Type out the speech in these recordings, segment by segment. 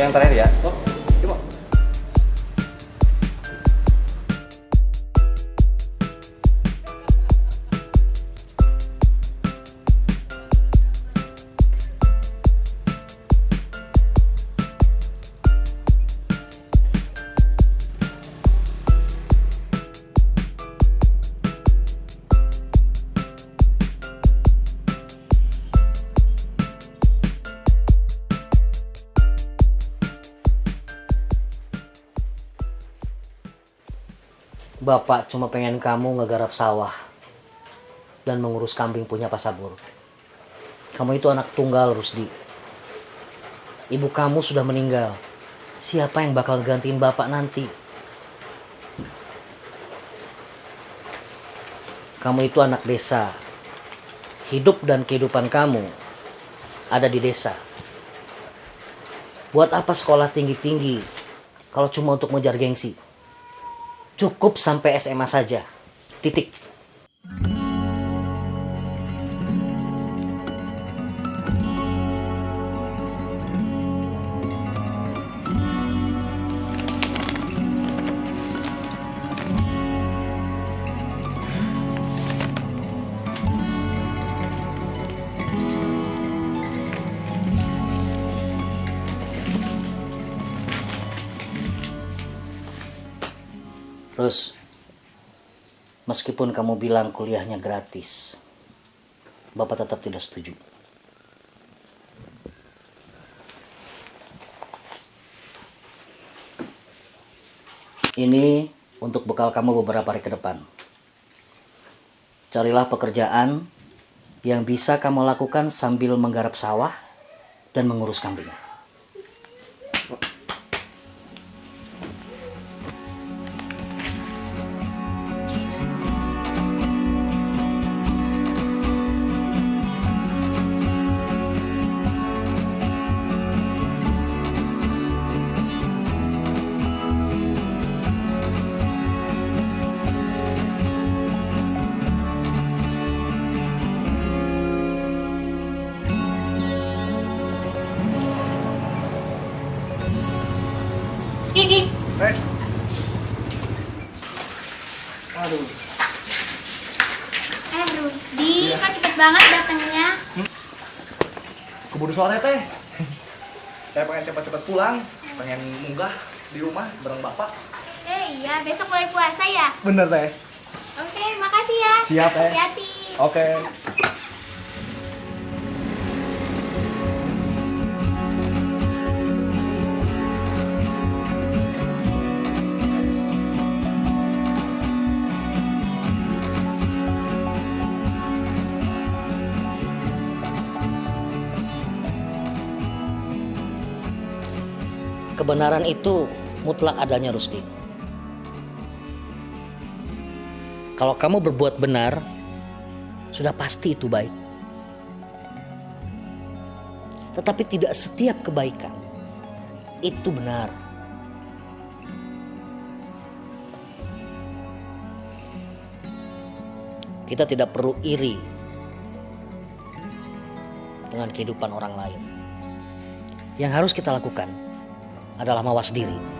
Yang terakhir ya. Bapak cuma pengen kamu ngegarap sawah dan mengurus kambing punya Pak Sabur. Kamu itu anak tunggal, Rusdi. Ibu kamu sudah meninggal. Siapa yang bakal gantiin Bapak nanti? Kamu itu anak desa. Hidup dan kehidupan kamu ada di desa. Buat apa sekolah tinggi-tinggi kalau cuma untuk mengejar gengsi? Cukup sampai SMA saja. Titik. Terus, meskipun kamu bilang kuliahnya gratis, Bapak tetap tidak setuju. Ini untuk bekal kamu beberapa hari ke depan. Carilah pekerjaan yang bisa kamu lakukan sambil menggarap sawah dan mengurus kambing. Eh. Aduh. Eh Rusdi, kok cepet banget datangnya? Keburu sore teh. Saya pengen cepat-cepat pulang, pengen munggah di rumah bareng bapak. Eh iya, besok mulai puasa ya? Bener teh. Oke, makasih ya. Siap, eh. Hati-hati. Oke. Kebenaran itu mutlak adanya Rusdi. Kalau kamu berbuat benar, sudah pasti itu baik. Tetapi tidak setiap kebaikan itu benar. Kita tidak perlu iri dengan kehidupan orang lain. Yang harus kita lakukan adalah mawas diri.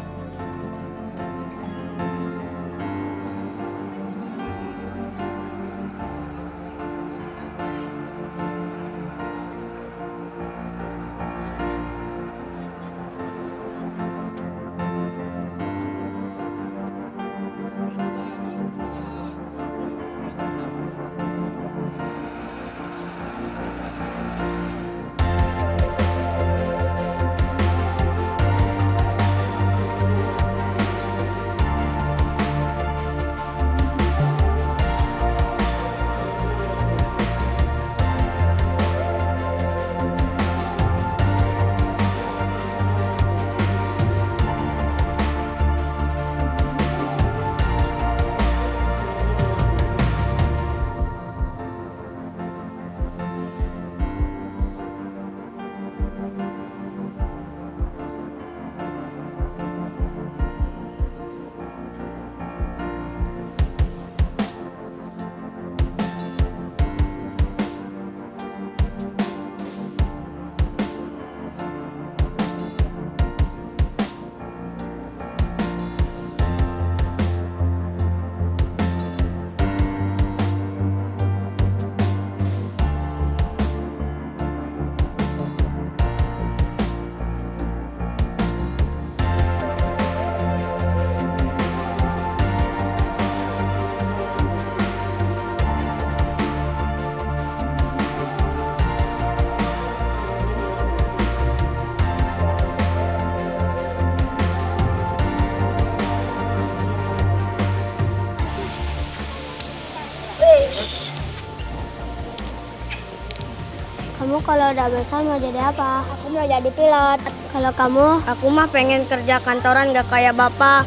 Kalau udah besar mau jadi apa? Aku mau jadi pilot. Kalau kamu? Aku mah pengen kerja kantoran gak kayak bapak.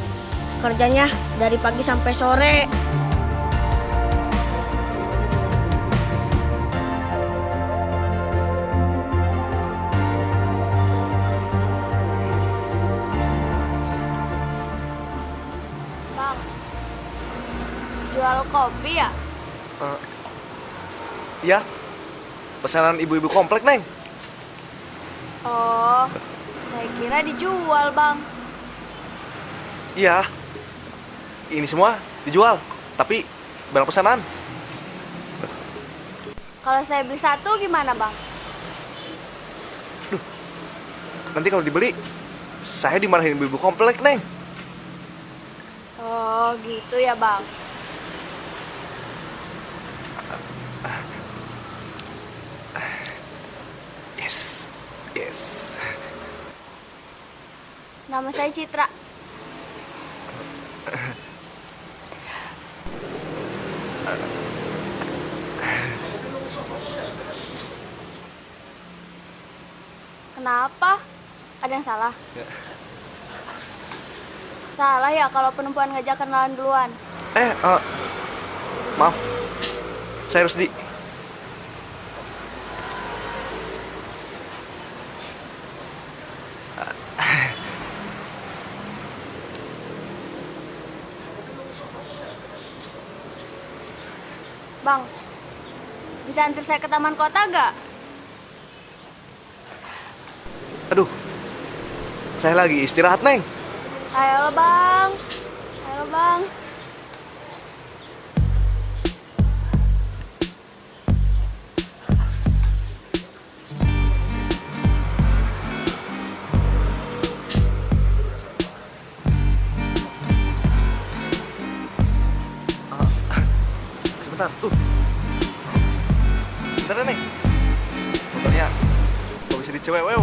Kerjanya dari pagi sampai sore. Bang, jual kopi ya? Iya. Pesanan ibu-ibu komplek, Neng. Oh, saya kira dijual, Bang. Iya. Ini semua dijual, tapi barang pesanan. Kalau saya beli satu gimana, Bang? Nanti kalau dibeli, saya dimarahin ibu-ibu komplek, Neng. Oh, gitu ya, Bang. Nama saya Citra. Kenapa? Ada yang salah? Ya. Salah ya kalau penumpang ngajak kenalan duluan. Eh, eh, maaf. Saya Rusdi. Bang, bisa antar saya ke taman kota gak? Aduh. Saya lagi istirahat, Neng. Ayo bang, ayo bang. Nggak bisa dicewewew. Harus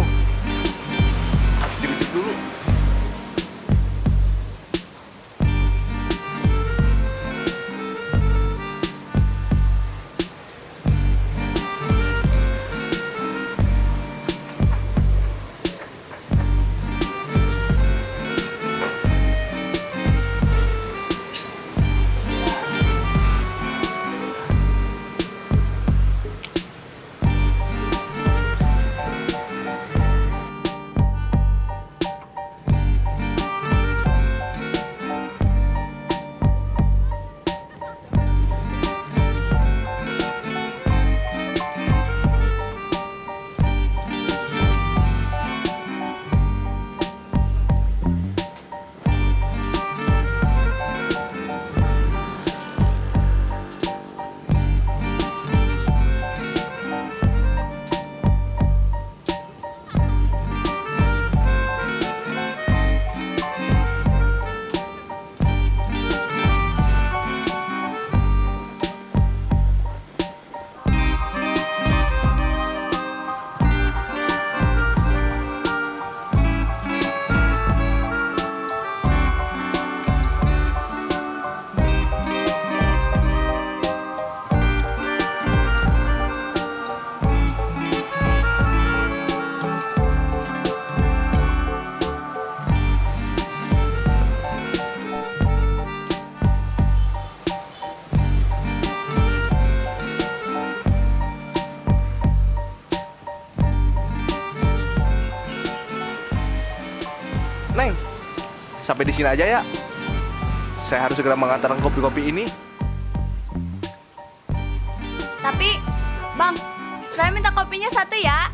sampai di sini aja ya. Saya harus segera mengantarkan kopi-kopi ini. Tapi, bang, saya minta kopinya satu ya.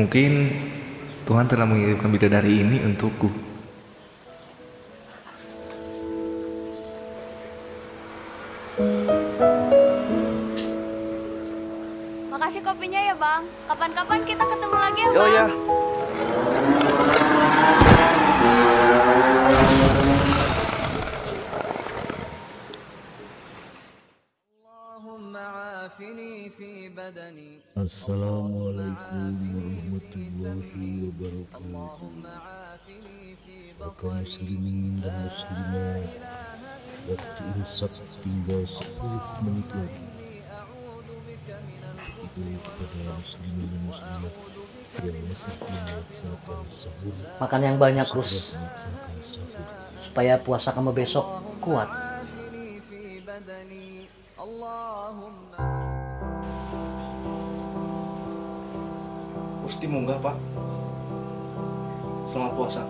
Mungkin Tuhan telah mengirimkan bidadari ini untukku. Makasih kopinya ya bang. Kapan-kapan kita ketemu lagi ya Oh bang. ya, Assalamualaikum warahmatullahi wabarakatuh Baka muslimin dan muslimat. Waktu imsak tinggal 10 menit lagi. Itu kepada muslimin dan muslimat. Yang masih melaksanakan sahur. Makan yang banyak, Rus. Melaksanakan sahur. Supaya puasa kamu besok kuat. Gusti munggah pak. Selamat puasa.